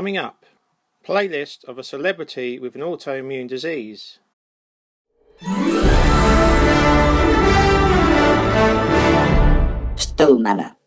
Coming up, playlist of a celebrity with an autoimmune disease. Still Manor.